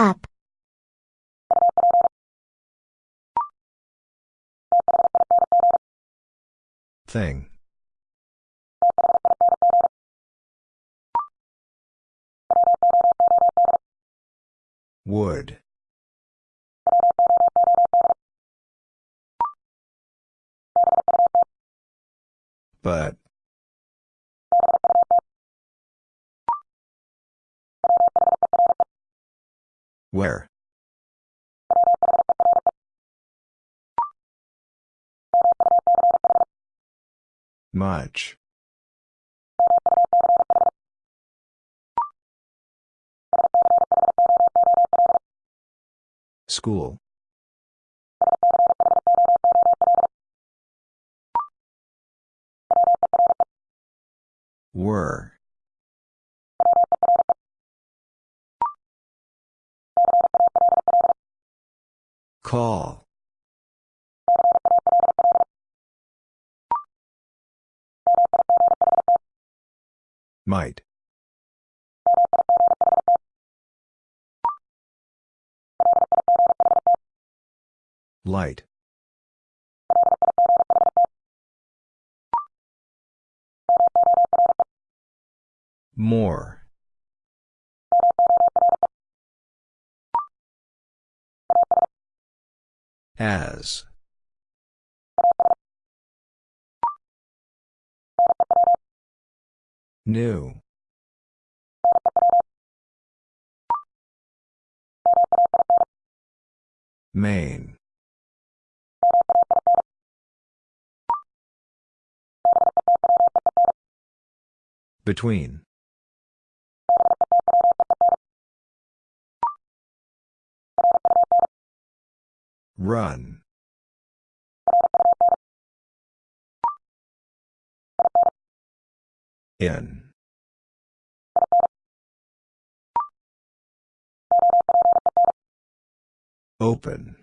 Up. Thing. Would. But. Where? Much. School. Were. Call. Might. Light. More. As. New. Main. Between. Run. In. Open.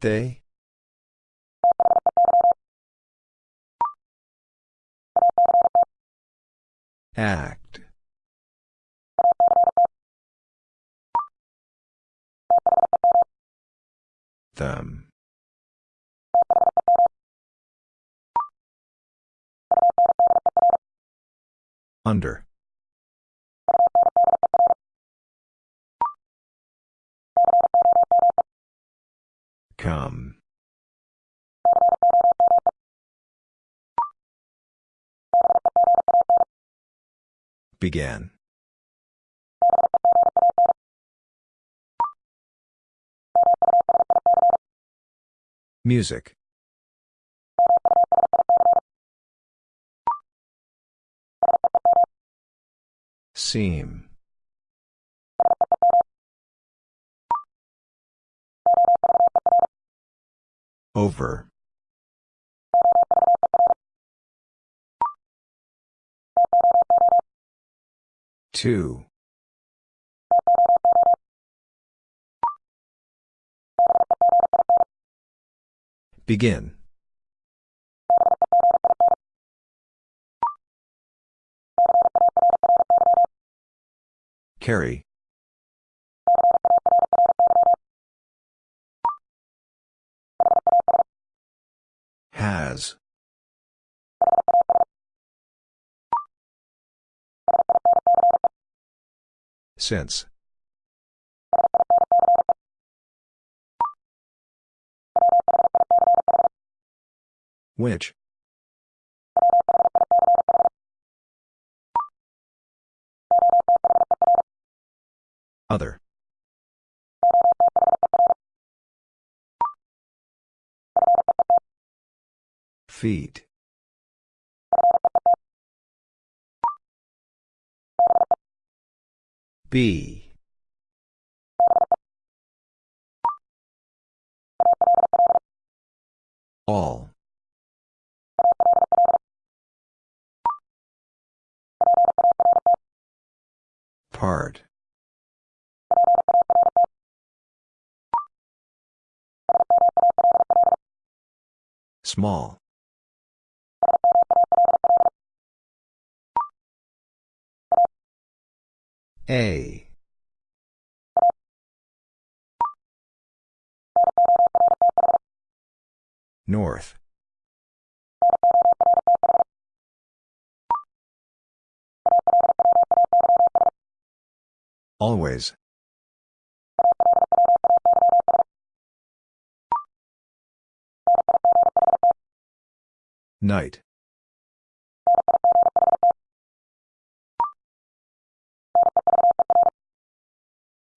They? Act. Them. Under. Come. Began. Music. Seam. Over. Two. Begin. Carry. Has. Since. Which? Other. Feet. B. All. Part Small. A. North. Always. Night.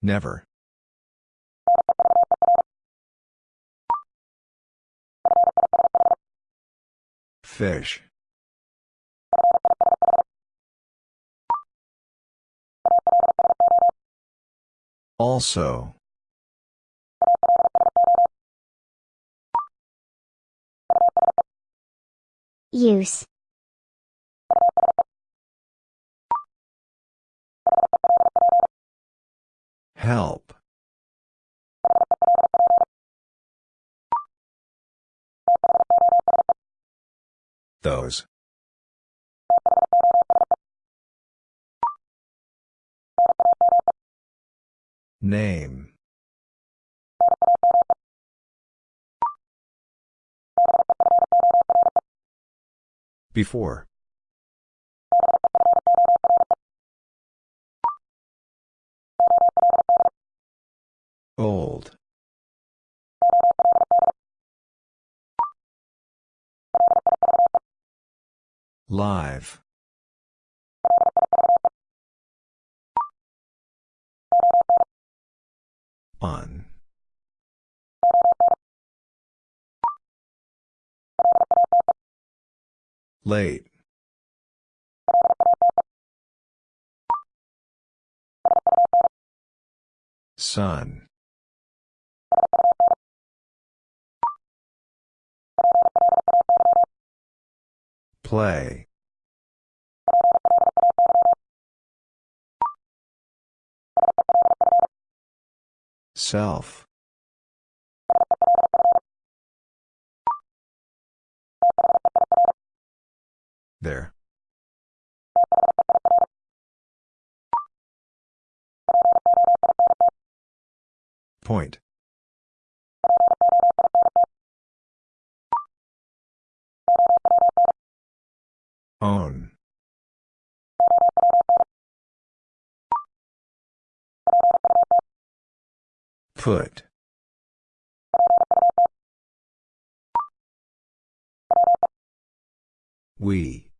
Never. Fish. Also. Use. Help. Those. Name. Before. Old. Live. On. Late. Sun. Play. Self. There. Point. Put. We.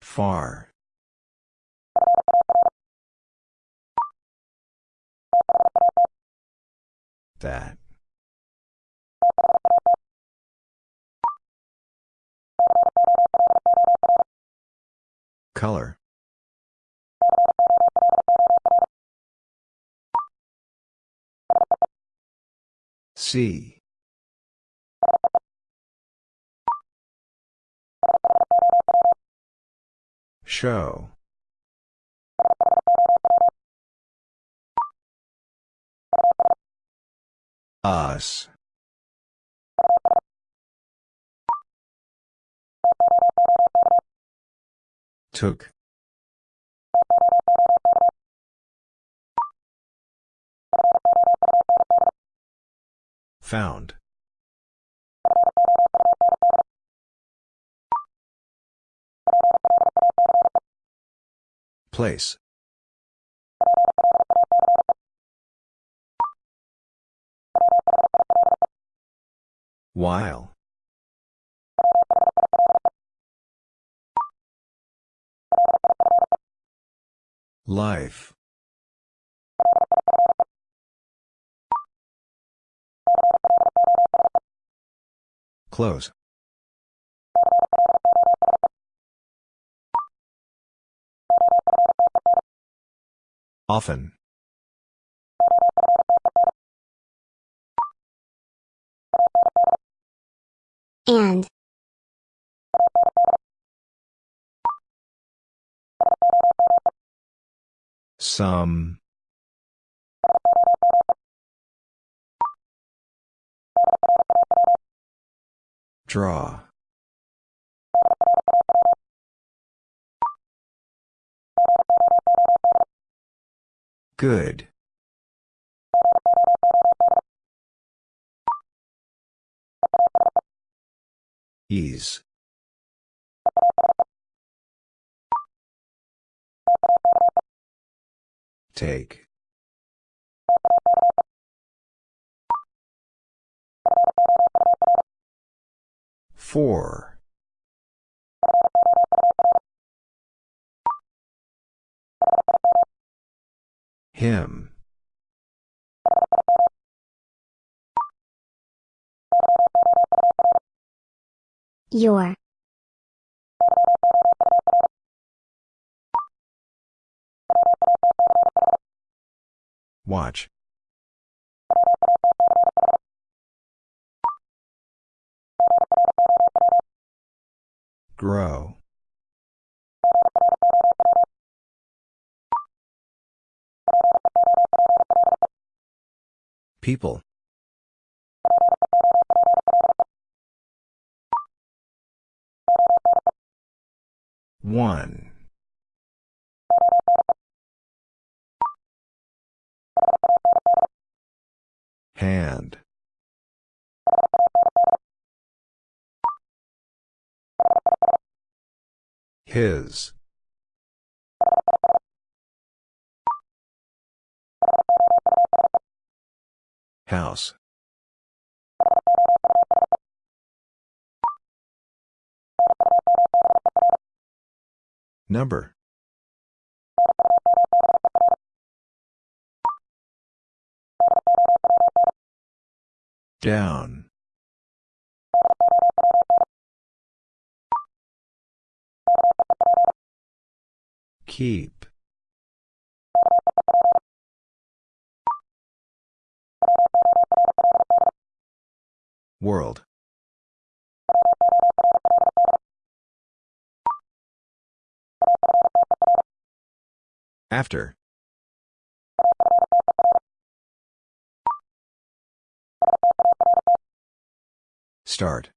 Far. That. Color. See. Show. Us. Took. Found. Place. While. Life. Close. Often. And. Some. Draw. Good. Ease. Take. Four. Him. Your. Watch. Grow. People. One. Hand. His. House. Number. Down. Keep. World. After. Start.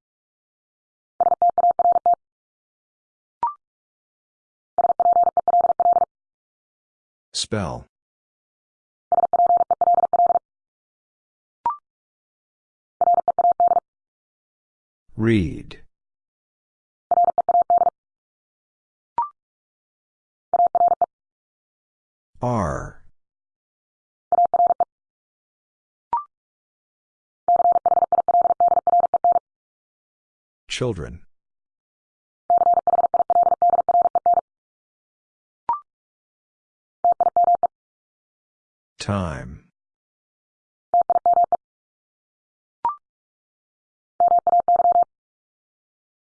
Spell. Read. R. Children. Time.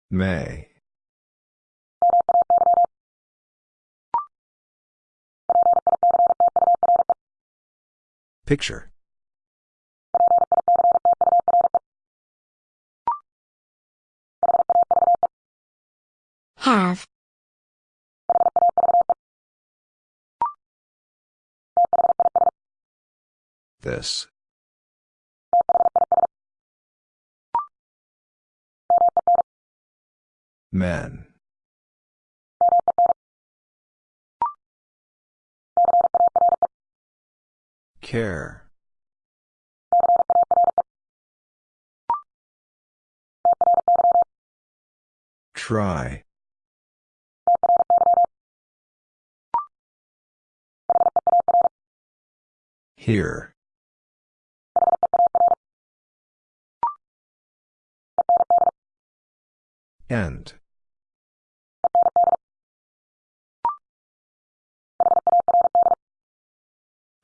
May. Picture. Have. This. Men. Care. Try. Here. End.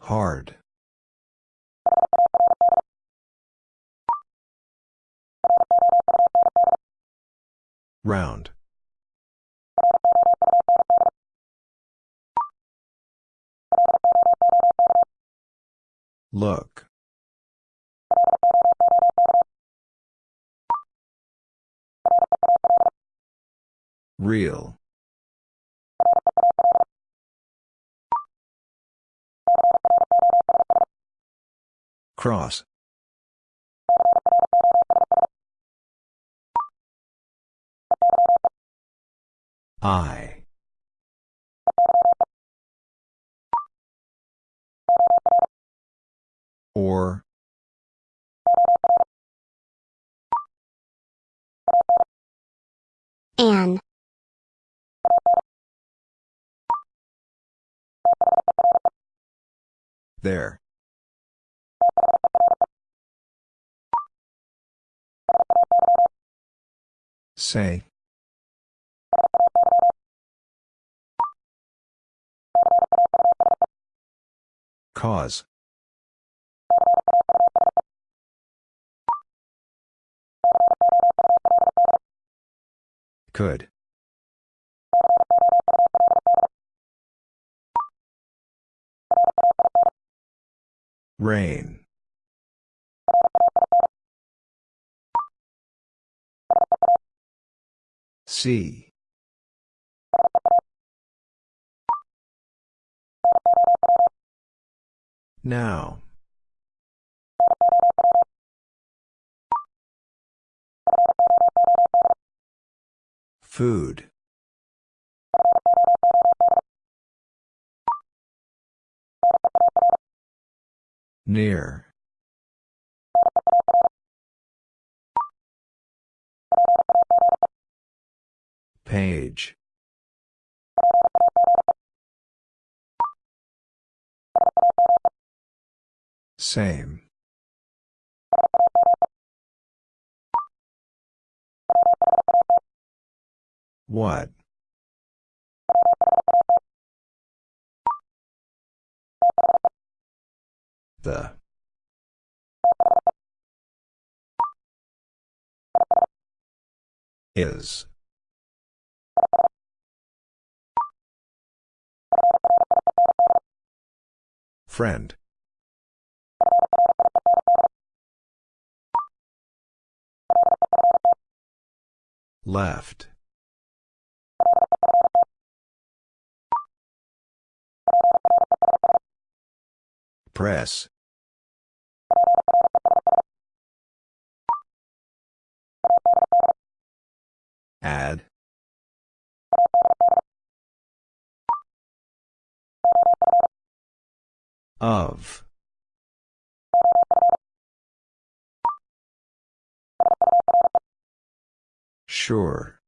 Hard. Round. Look. Real. Cross. I. Or. An. There. Say. Cause. Could. Rain. See. Now. Food. Near. Page. Same. What? The. Is. Friend. Left. Press. Add. Of. Sure.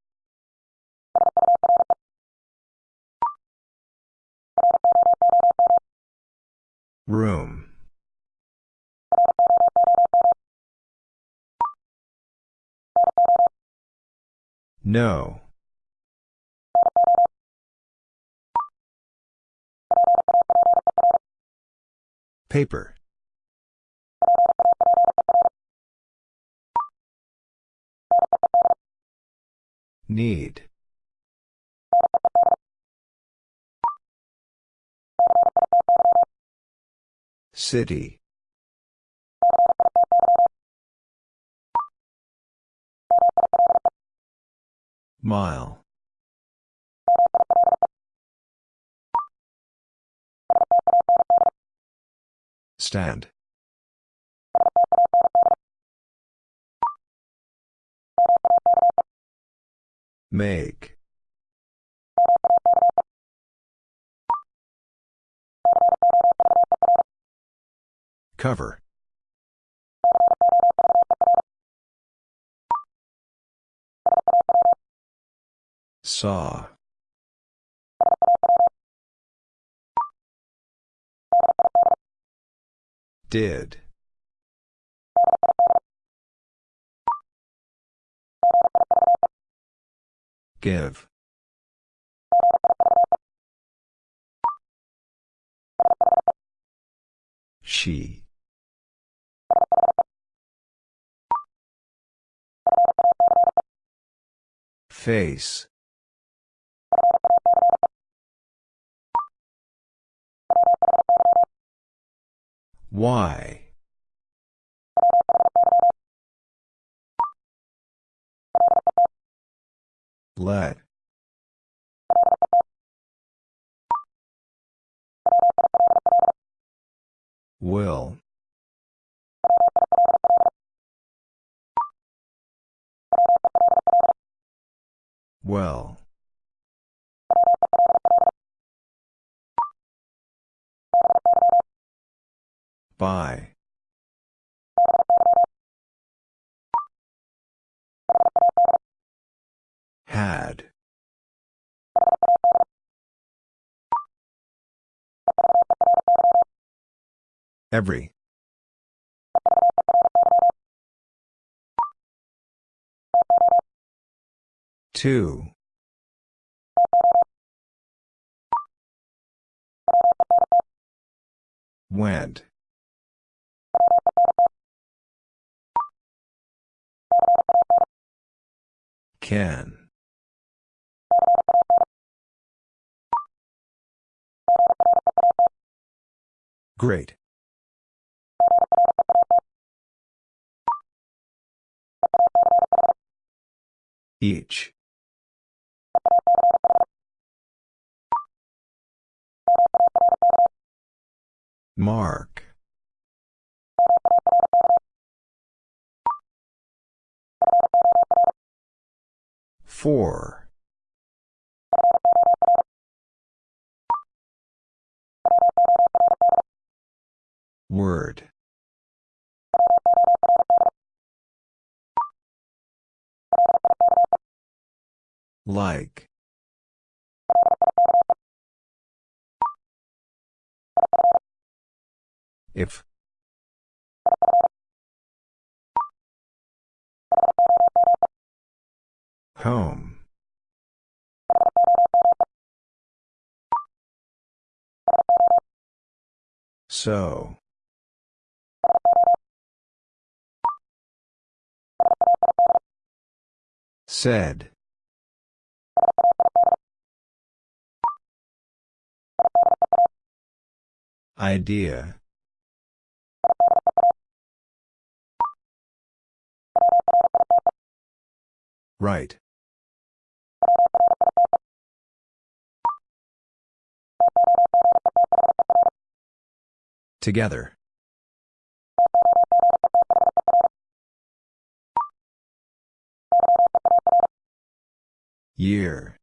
Room. No. Paper. Need. City. Mile. Stand. Make. Cover. Saw. Did. Give. She. Face. Why? Let. Will. Well. By. Had. Every. Two. Went. Can. Great. Each. Mark. Four. Word. Like. If. Home. So. Said. Idea. Right. Together. Year.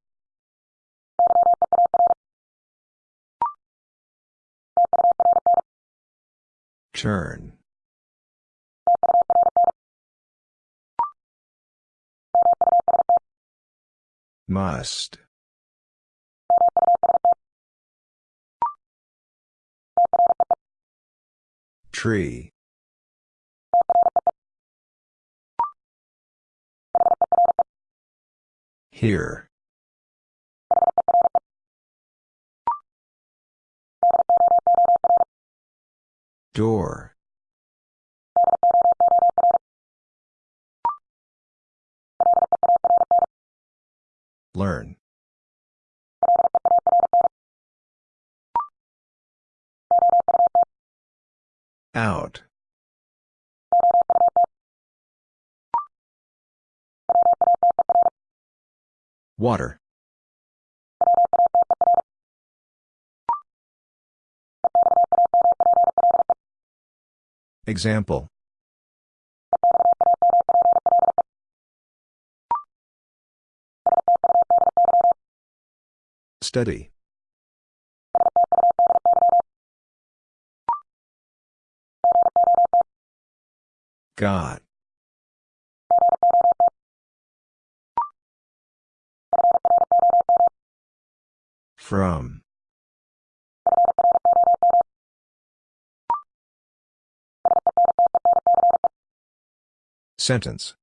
Turn. Must. Tree. Here. Door. Learn. Out. Water. Example. Study. Got. From. Sentence.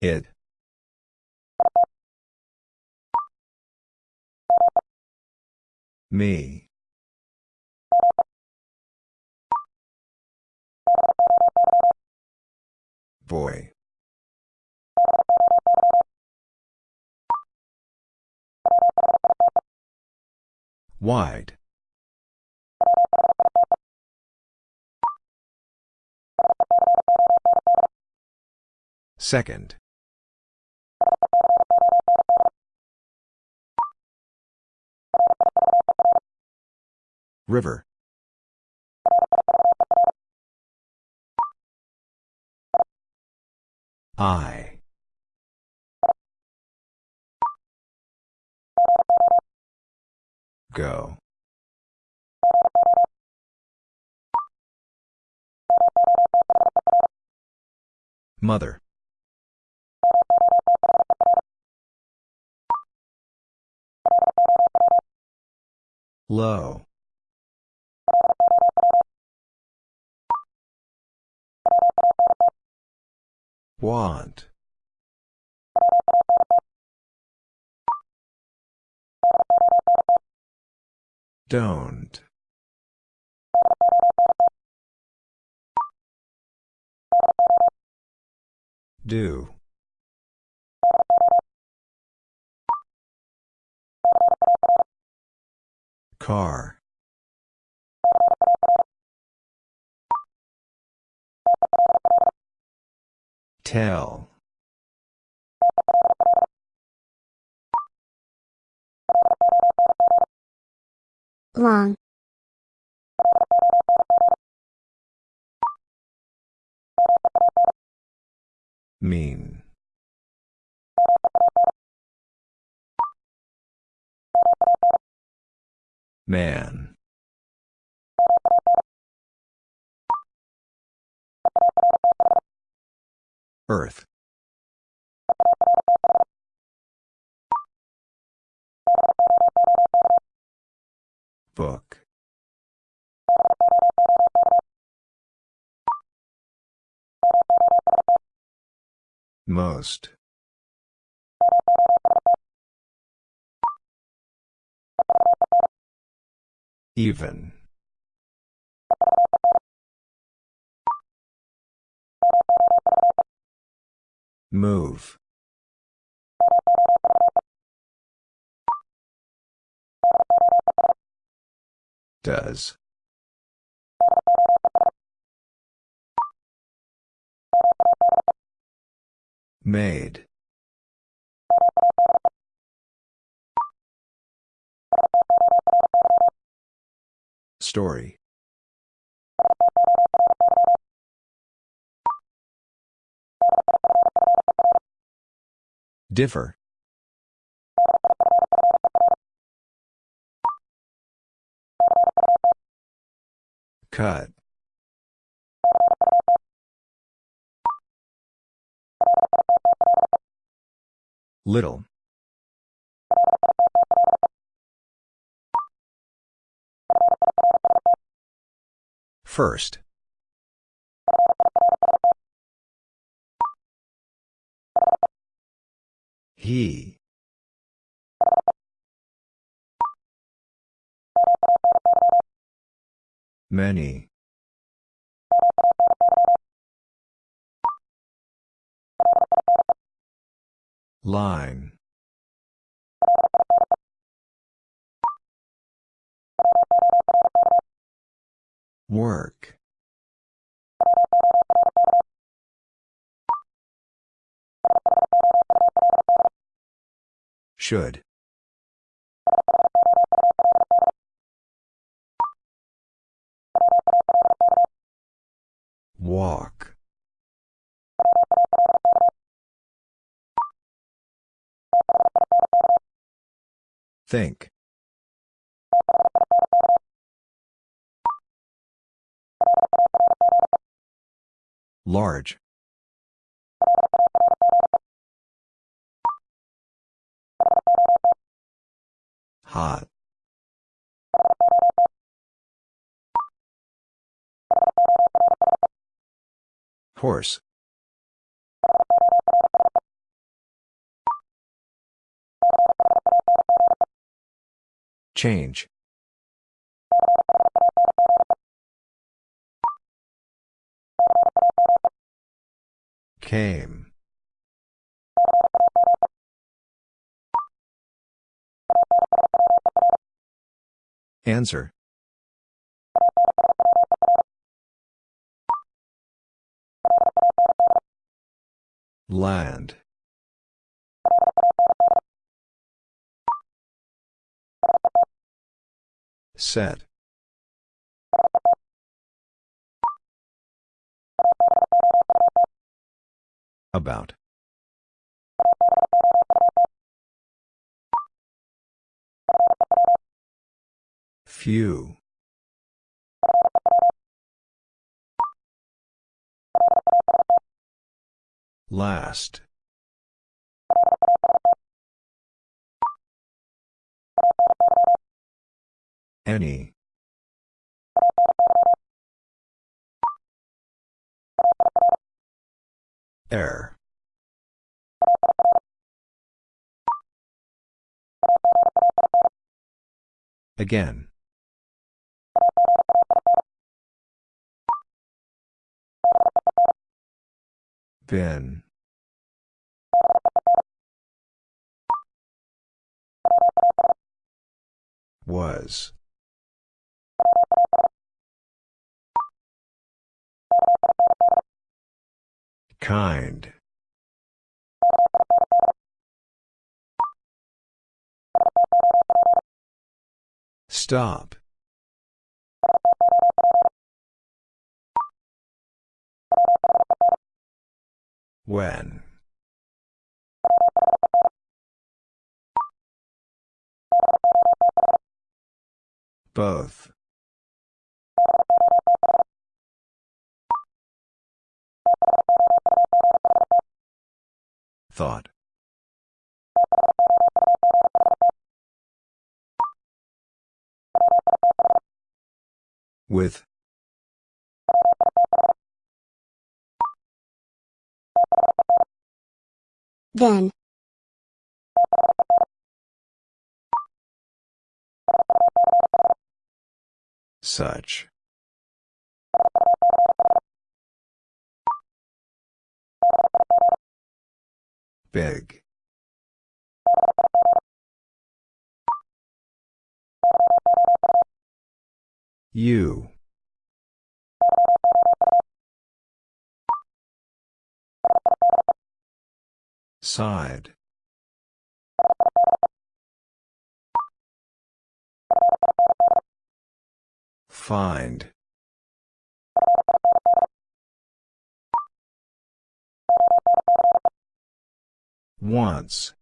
It. Me. Boy. Wide. Second. River. I. Go. Mother. Low. Want. Don't. Do. Car. Tell. Long. Mean. Man. Earth. Book. Most. Even. Move. Does. Made. Story. Differ. Cut. Little. First. He. Many. Line. Work. Should. Walk. Think. Large. Hot. Horse. Change. Came. Answer. Land. Set. About. Few. Last. Any. Air. Again. Been. Was. Kind. Stop. When. Both. Thought. With. Then. Such. Big. You. Side. Find. Once.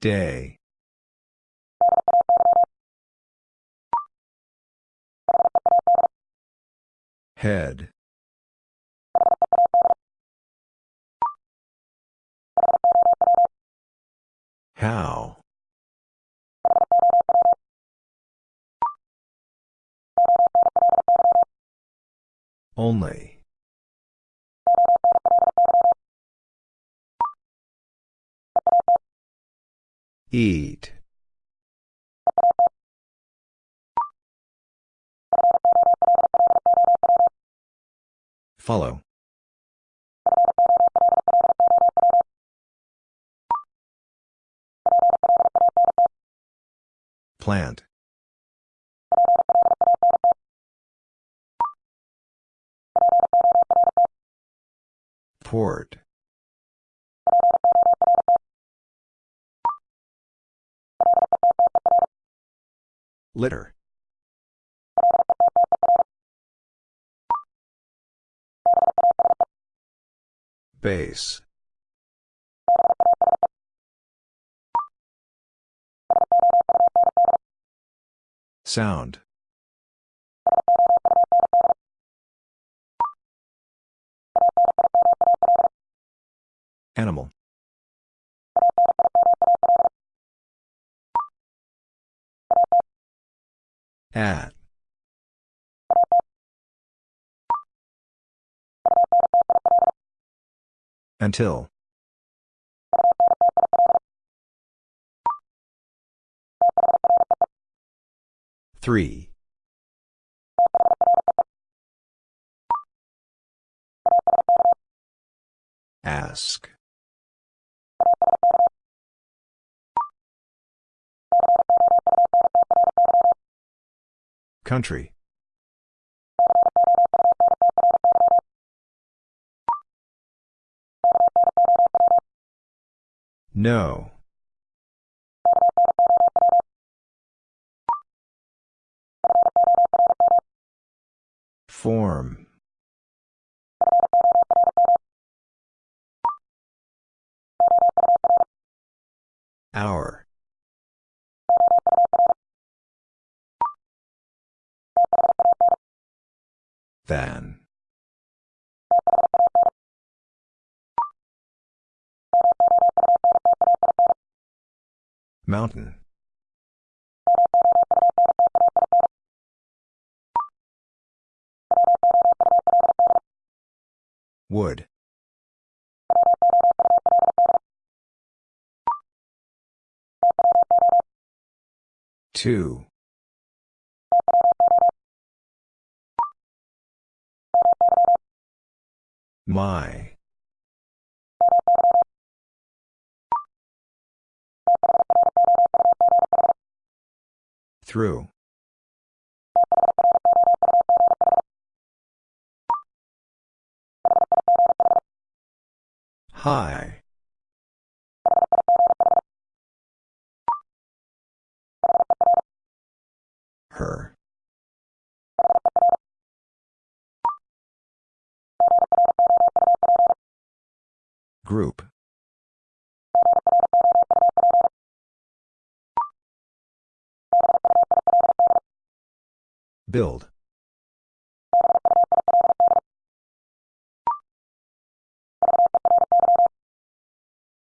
Day. Head. How? Only. Eat. Follow. Plant. Port. Litter. Base. Sound. Animal. At. Until. Three. Ask. Country. No. Form. Hour. Than. Mountain. Wood. Two. My. Through. High. Her. Group. Build.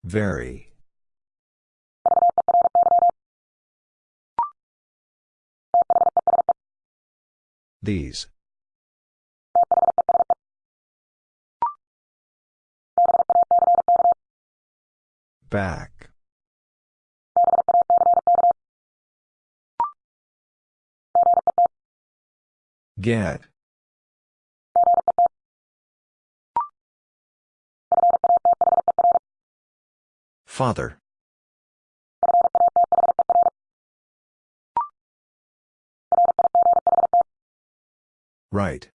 Very. These. Back. Get. Father. Right.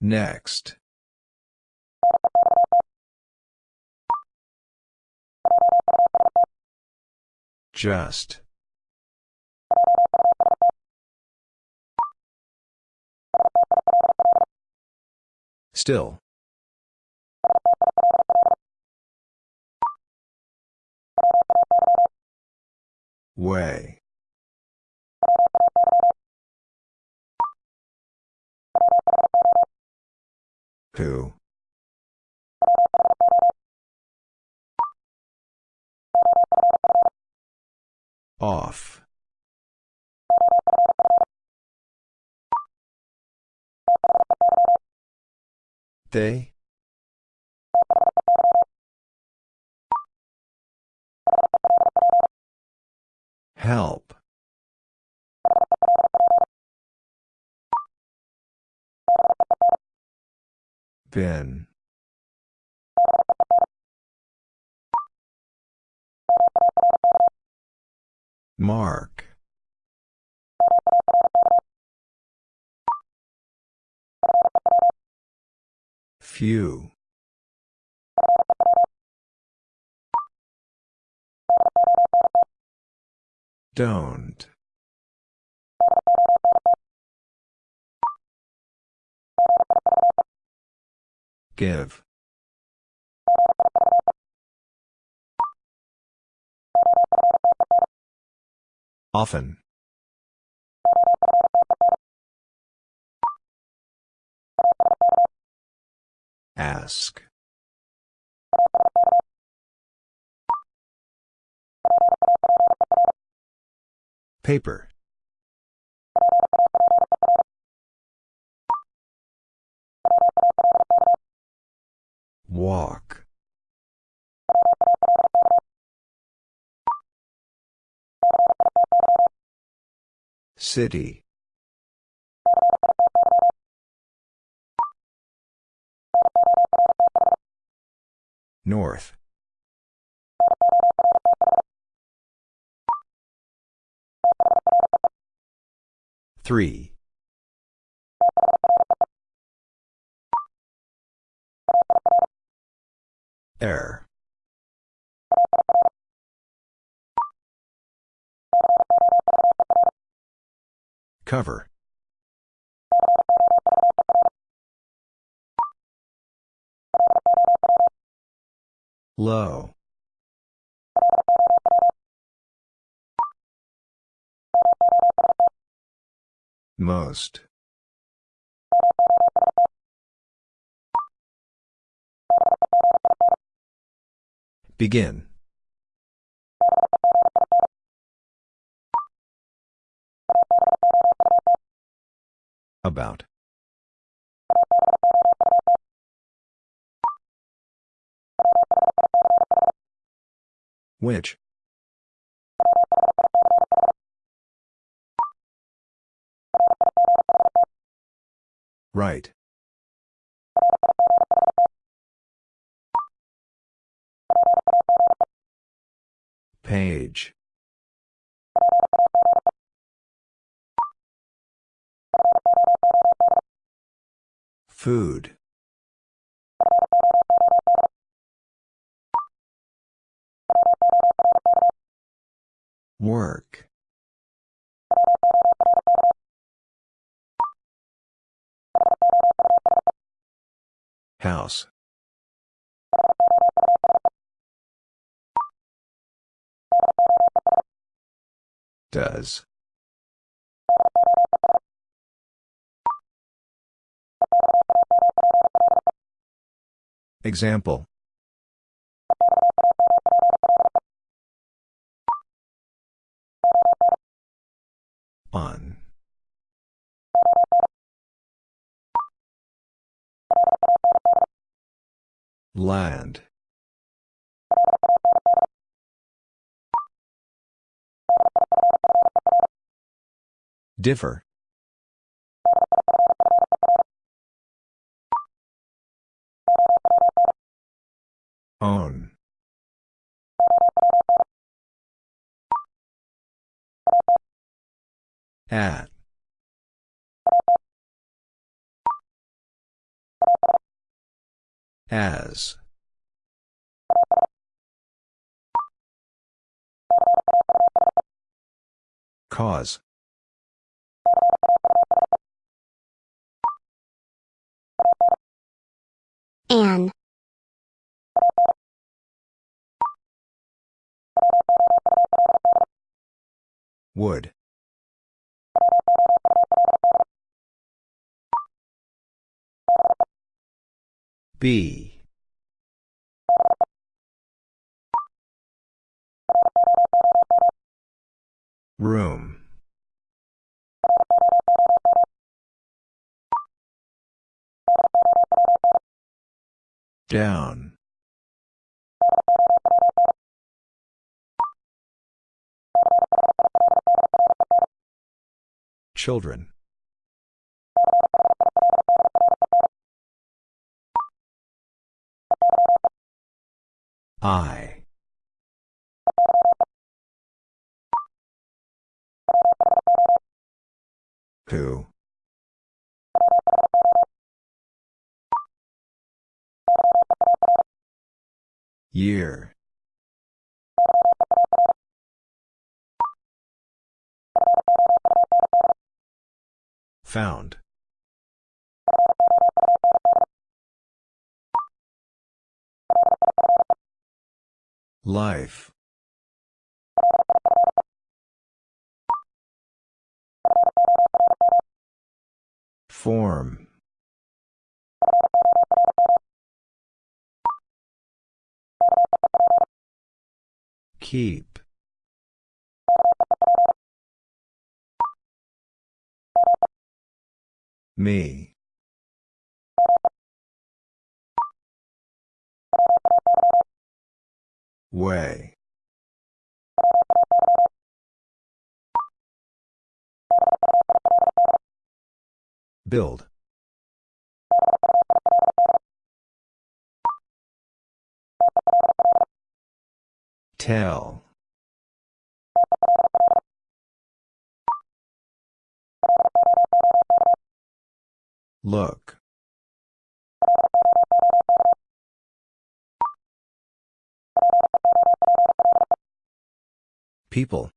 Next. Just. Still. Way. Who? Off. They? Help. Bin. Mark. Few. Don't. Give. Often. Ask. Paper. Walk. City. North. Three. Air. Cover. Low. Most. Begin. About. Which? Right. Page. Food. Work. House. Does. Example. On. Land. Differ. Own. At. As. Cause. An. Would. B. Room. Down. Children. I. Who? Year. Found. Life. Form. Keep. Me. Way. Build. Tell. Look. People.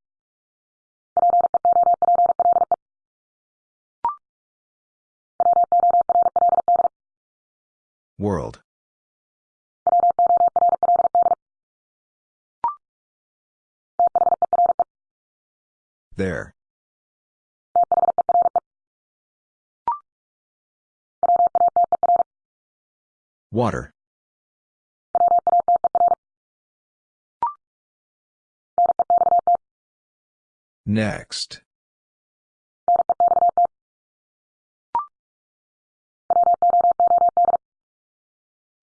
World. There. Water. Next.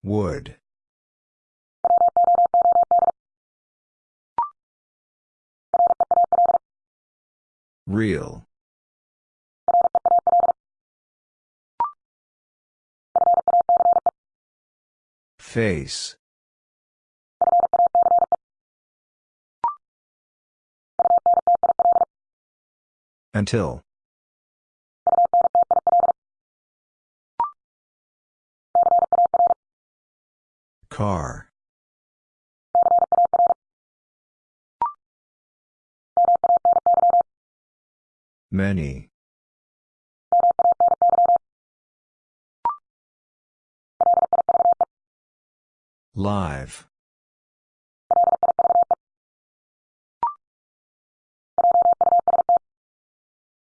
Wood. Real. Face. Until. Car. Many. Live.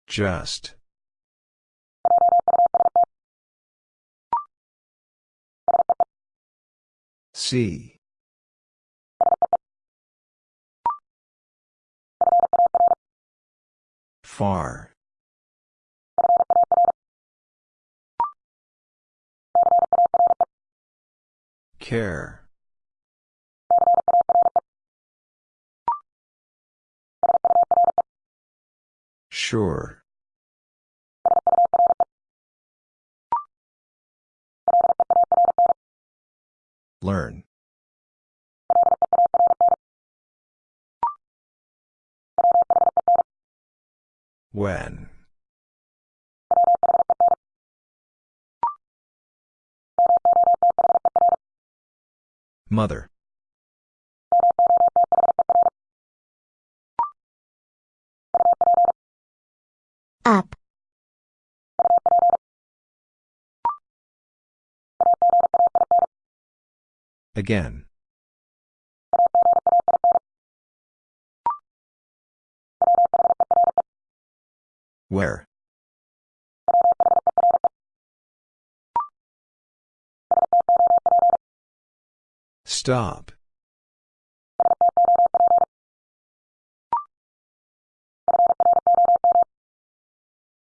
Just. See. Far. Care. Sure. Learn. When. Mother. Up. Again. Where? Stop.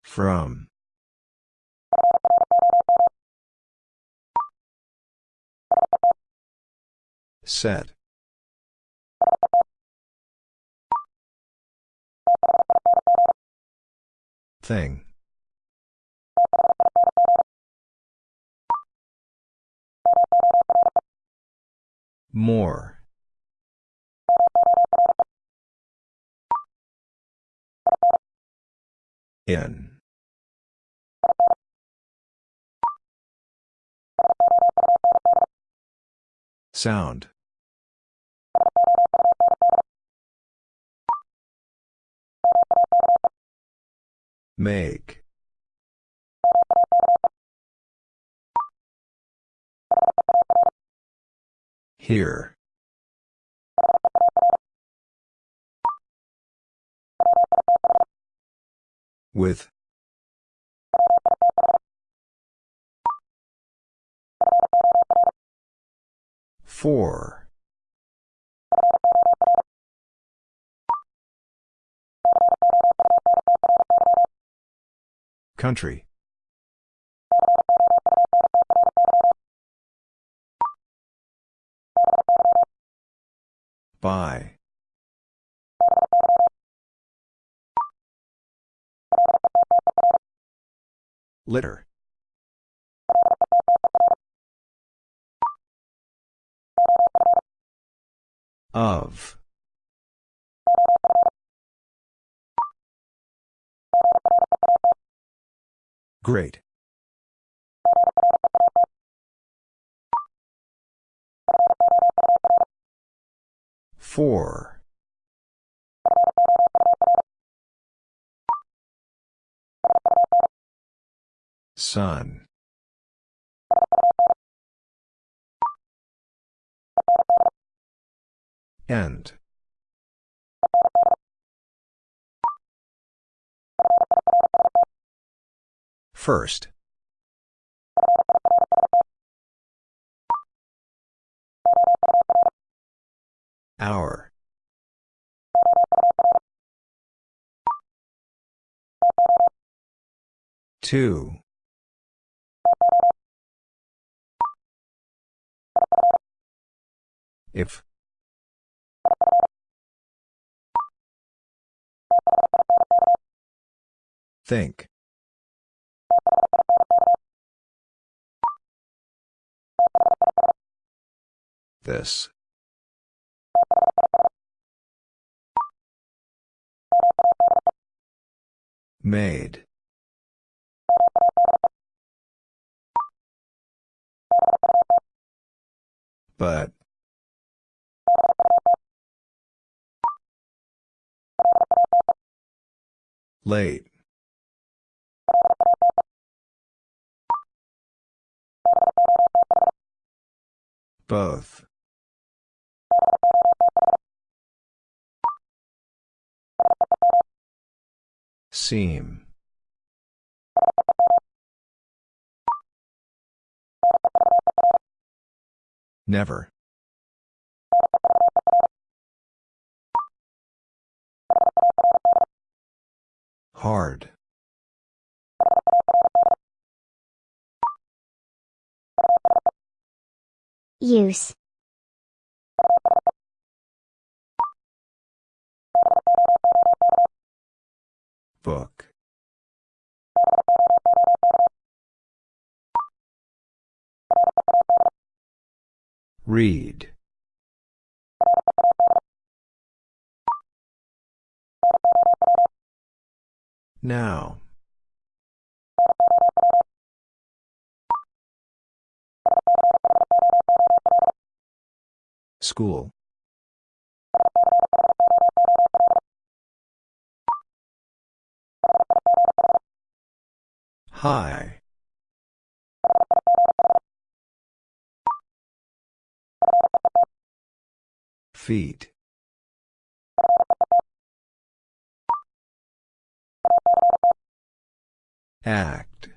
From. Set. Thing. More. In. Sound. Make. Here. With. Four. Country. By. Litter. Of. Great. Four. Sun. End. First. Hour Two. If. Think. This. Made. But. Late. Both. Seam. Never. Hard. Use. Book. Read. Now. School. High. Feet. Act.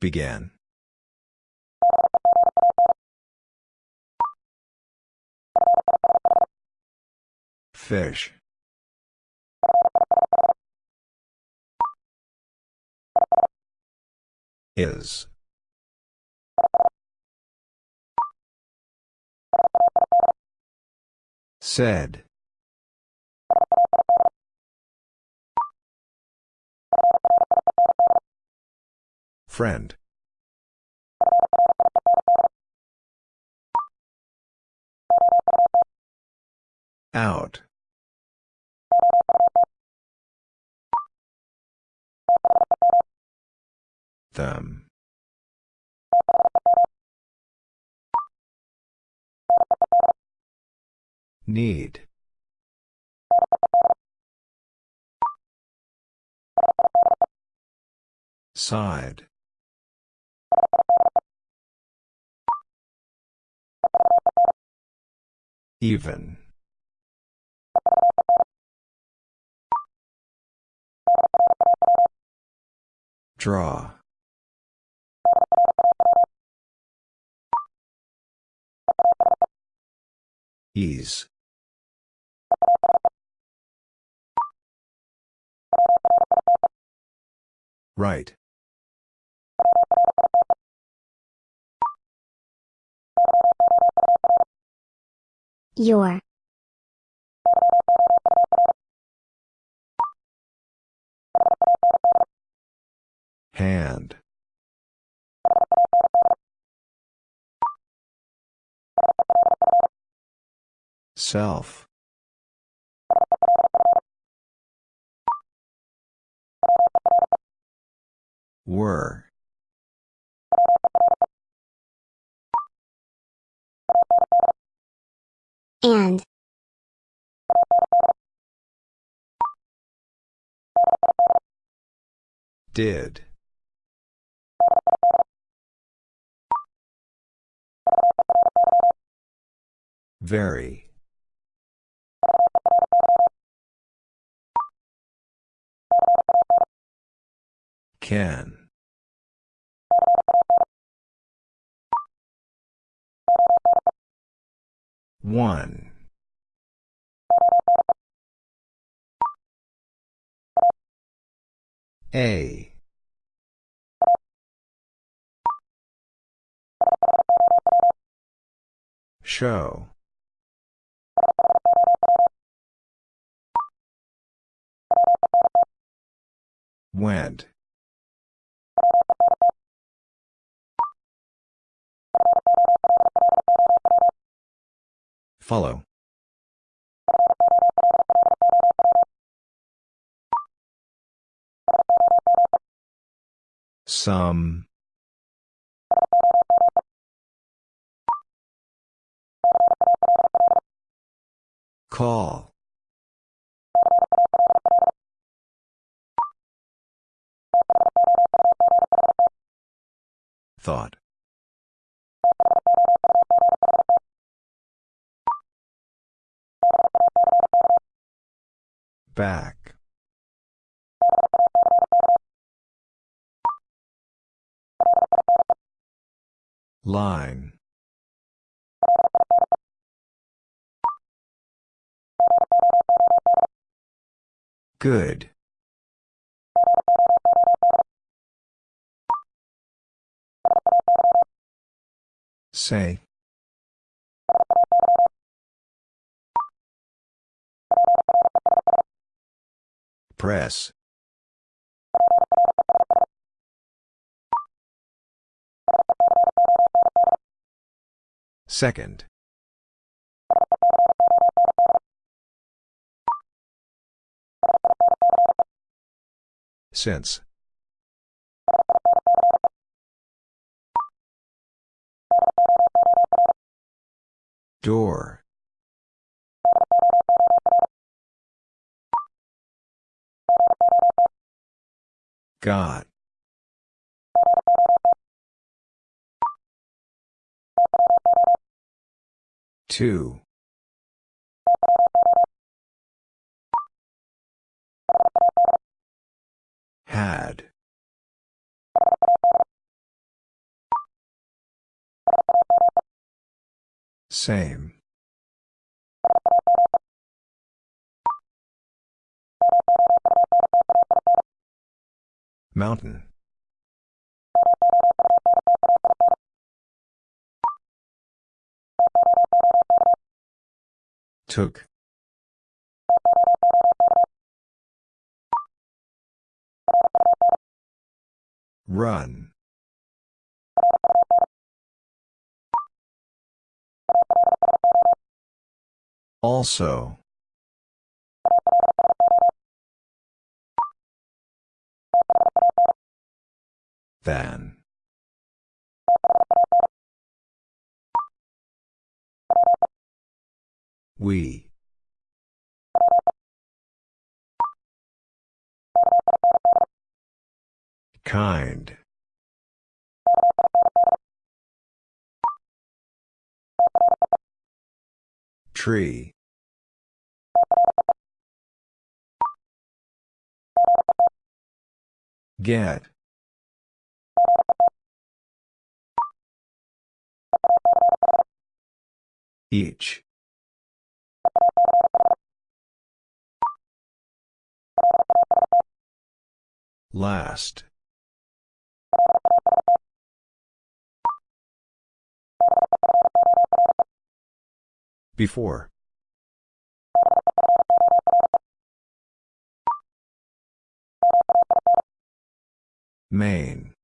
Began. Fish. Is. Said. Friend. Out. Them. Need. Side. Even. Draw. Ease. Right. Your. Hand. Self. Were. And. Did. Very. Can. One. A. Show. Went. Follow. Some. Call. Thought. Back. Line. Good. Say. Press. Second. Since. Door. Got. Two. Had. Same. Mountain. Took. Run. Also. Than. We. Kind. Tree. Get. Each. Last. Before. Main.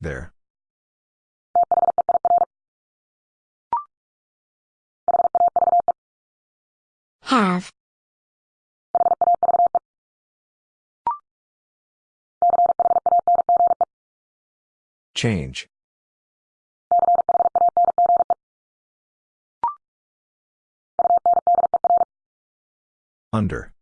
There. Have. Change. Under.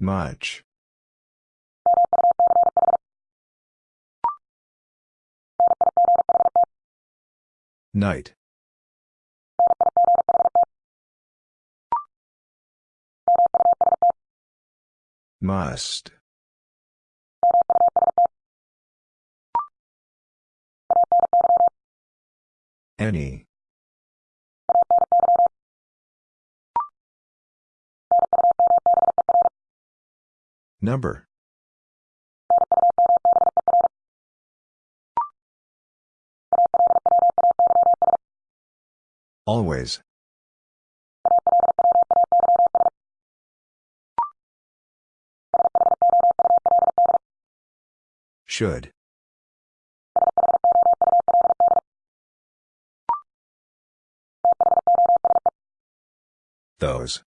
Much. Night. Must. Any. Number. Always. Should. Those.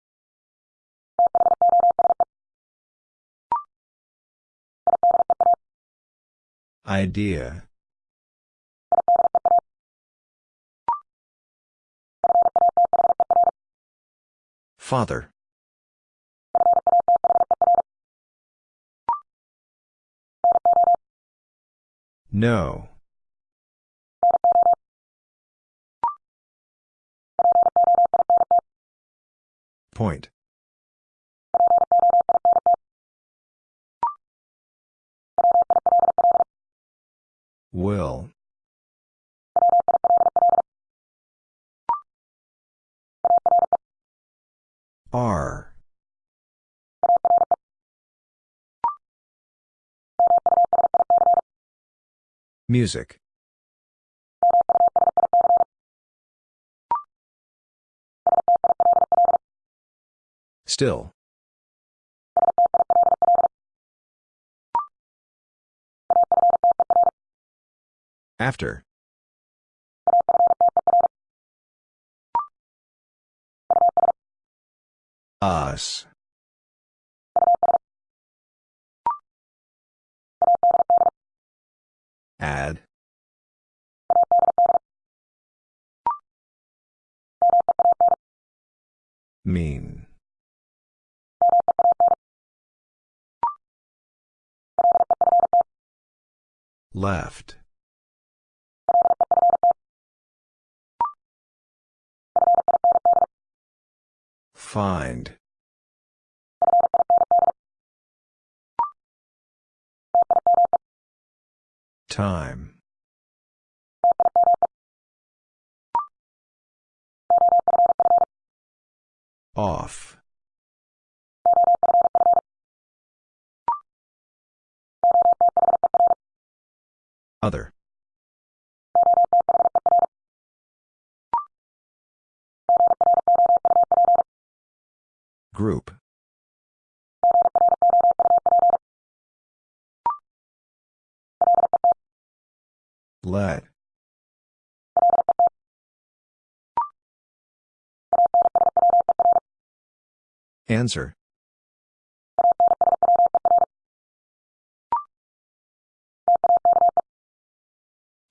Idea. Father. No. Point. Will. Are. Music. Still. After. Us. Add. Mean. Left. Find. Time. Off. Other. Group. Let. Answer.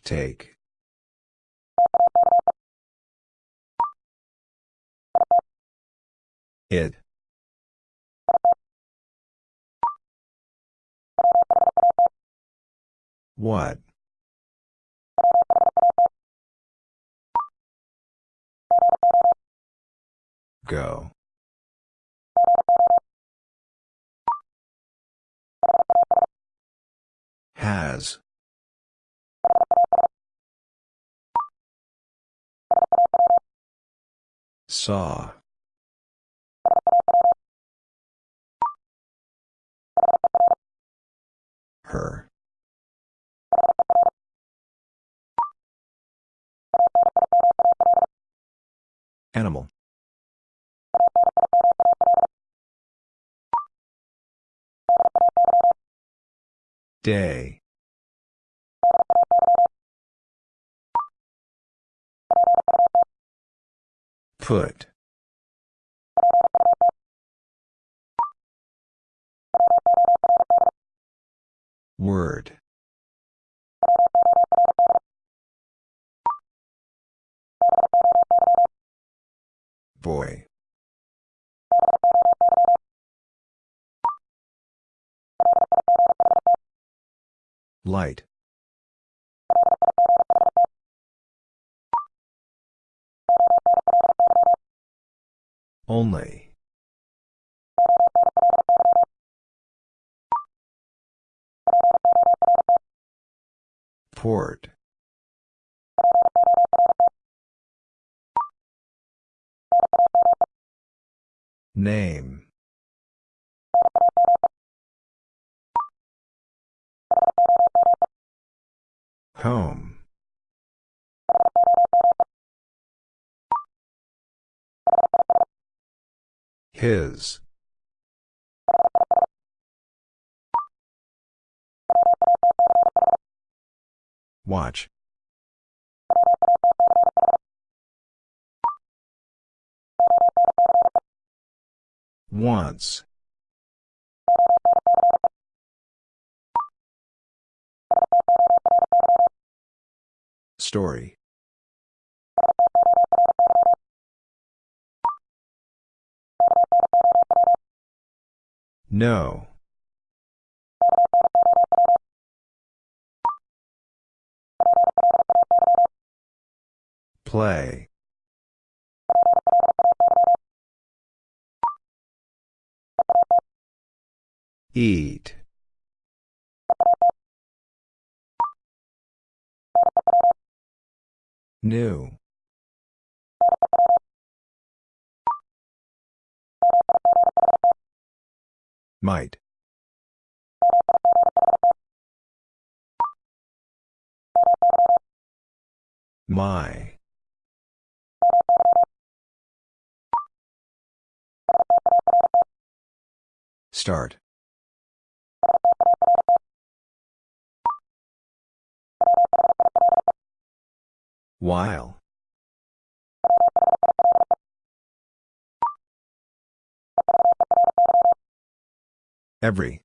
Take. It. What? Go. Has. Saw. Her. Animal. Day. Put. Word. Boy. Light. Only. Port. Name. Home. His. Watch. Once. Story. No. Play. Eat. New. Might. My. Start. While. Every.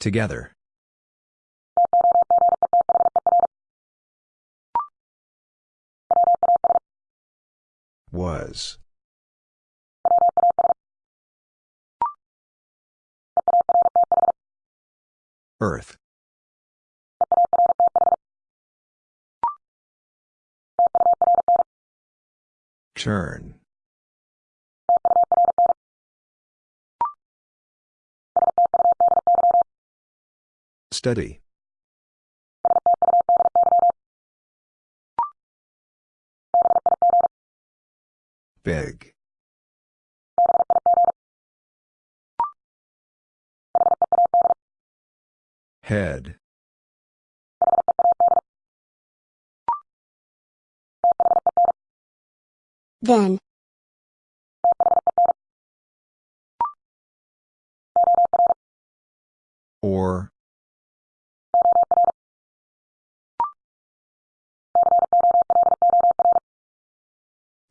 Together. Was. Earth. Turn. Study. Big. Head. Then. Or.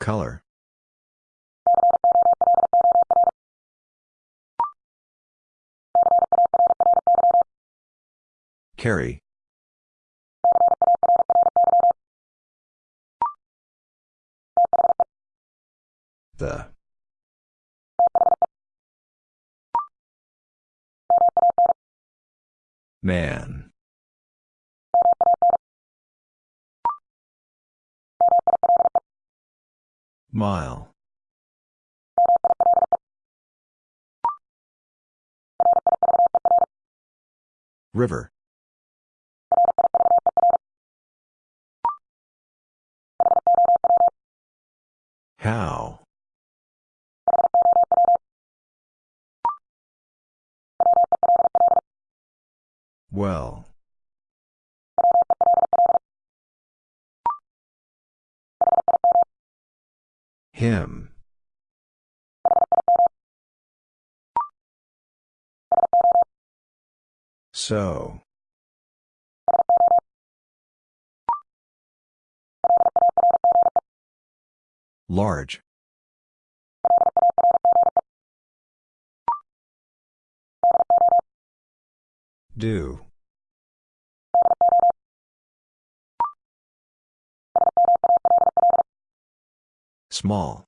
Color. Carry. The. Man. Mile. River. How? Well. Him. So. Large. Do. Small.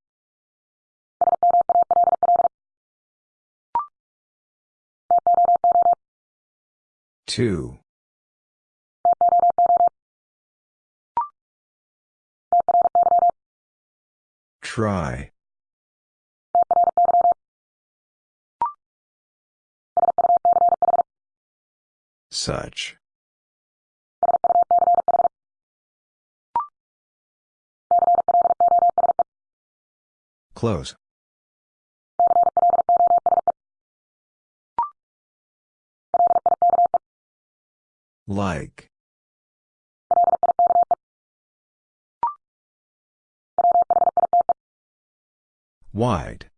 Two. Try. Such. Close. Like. Wide.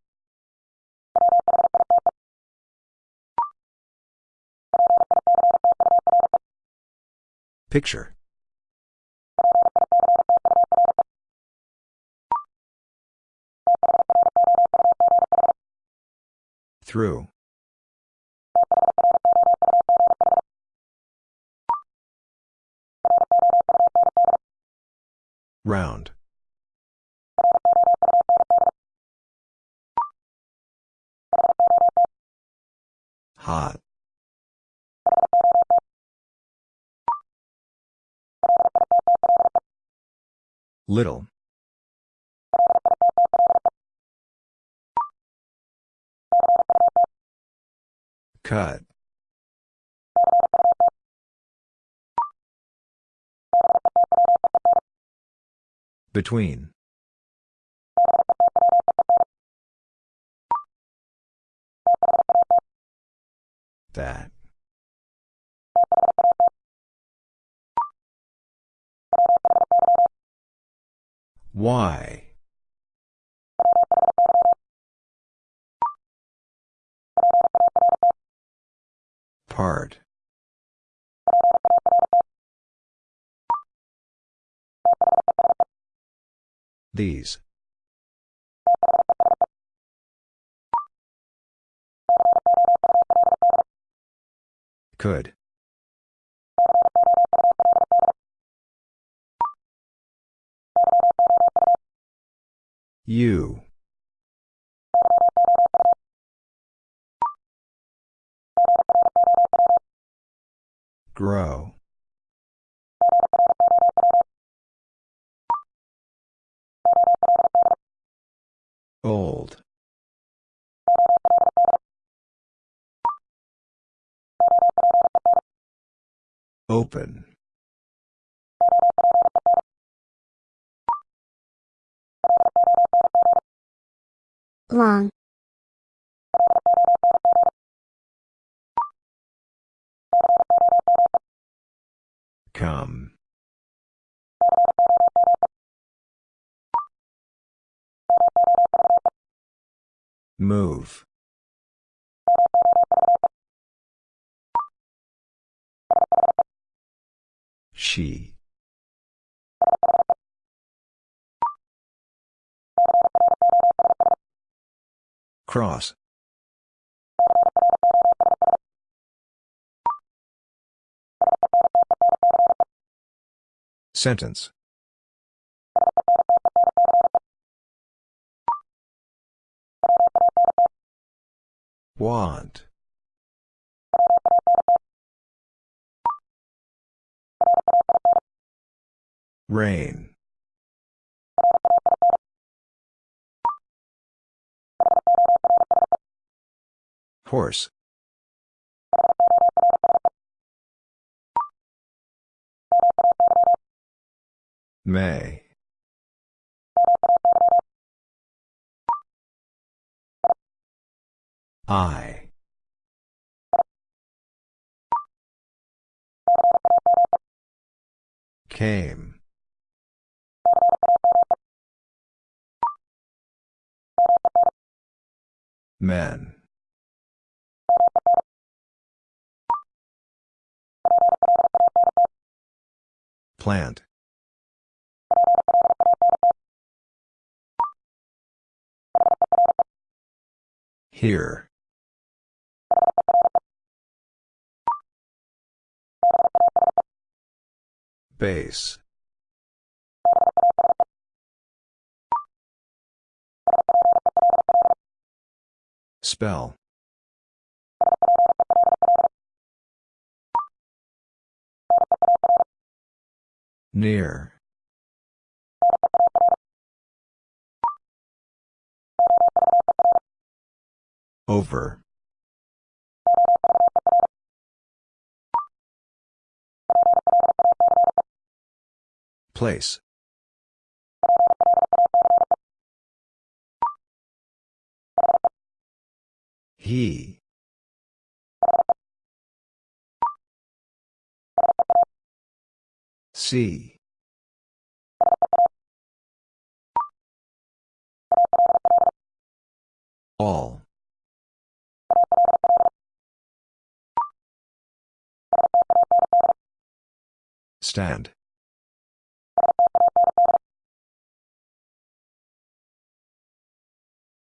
Picture. Through. Round. Hot. Little. Cut. Between. That. Why? Part. These. Could. You. Grow. Old. Open. Long. Come. Move. She. Cross. Sentence. Want. Rain. Horse. May. I. Came. Men. Plant. Here. Base. Spell. Near. Over. Place. He. See. All. Stand.